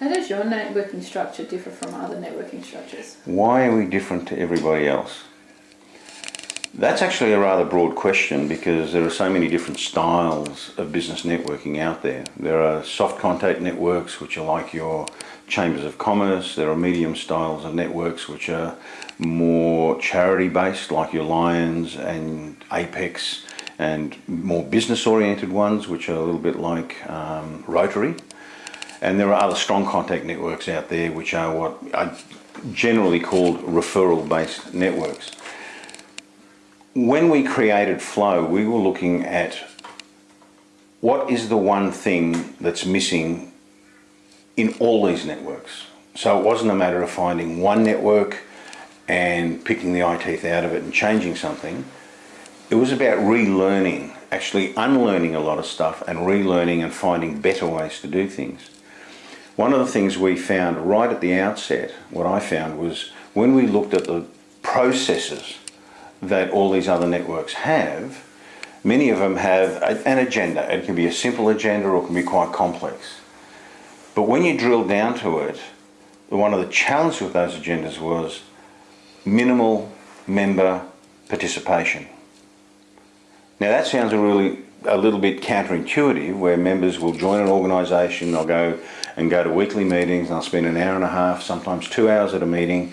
How does your networking structure differ from other networking structures? Why are we different to everybody else? That's actually a rather broad question because there are so many different styles of business networking out there. There are soft contact networks, which are like your chambers of commerce. There are medium styles of networks, which are more charity based, like your Lions and Apex, and more business oriented ones, which are a little bit like um, Rotary. And there are other strong contact networks out there, which are what I generally called referral based networks when we created Flow, we were looking at what is the one thing that's missing in all these networks. So it wasn't a matter of finding one network and picking the eye teeth out of it and changing something. It was about relearning, actually unlearning a lot of stuff and relearning and finding better ways to do things. One of the things we found right at the outset, what I found was when we looked at the processes that all these other networks have, many of them have an agenda. It can be a simple agenda or it can be quite complex. But when you drill down to it, one of the challenges with those agendas was minimal member participation. Now that sounds a really a little bit counterintuitive where members will join an organisation, they'll go and go to weekly meetings, they'll spend an hour and a half, sometimes two hours at a meeting,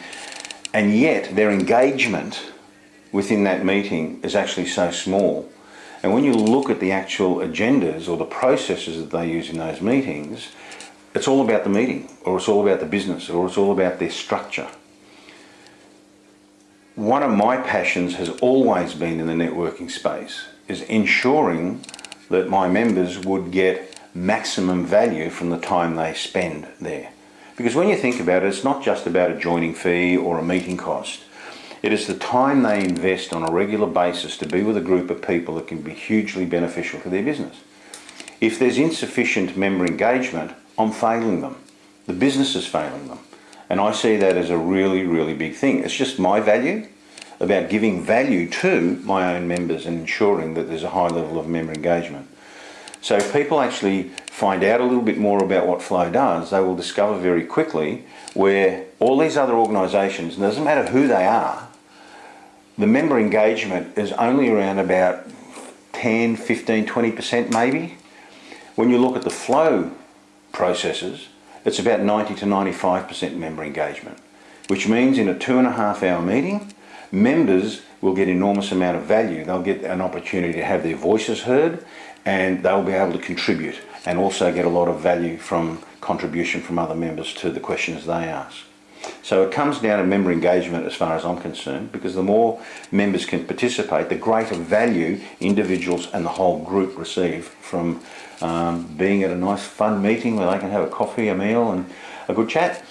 and yet their engagement within that meeting is actually so small. And when you look at the actual agendas or the processes that they use in those meetings, it's all about the meeting, or it's all about the business, or it's all about their structure. One of my passions has always been in the networking space, is ensuring that my members would get maximum value from the time they spend there. Because when you think about it, it's not just about a joining fee or a meeting cost. It is the time they invest on a regular basis to be with a group of people that can be hugely beneficial for their business. If there's insufficient member engagement, I'm failing them. The business is failing them. And I see that as a really, really big thing. It's just my value about giving value to my own members and ensuring that there's a high level of member engagement. So if people actually find out a little bit more about what Flow does, they will discover very quickly where all these other organisations, and it doesn't matter who they are, the member engagement is only around about 10, 15, 20% maybe. When you look at the flow processes, it's about 90 to 95% member engagement, which means in a two and a half hour meeting, members will get enormous amount of value. They'll get an opportunity to have their voices heard and they'll be able to contribute and also get a lot of value from contribution from other members to the questions they ask. So it comes down to member engagement as far as I'm concerned because the more members can participate, the greater value individuals and the whole group receive from um, being at a nice fun meeting where they can have a coffee, a meal and a good chat.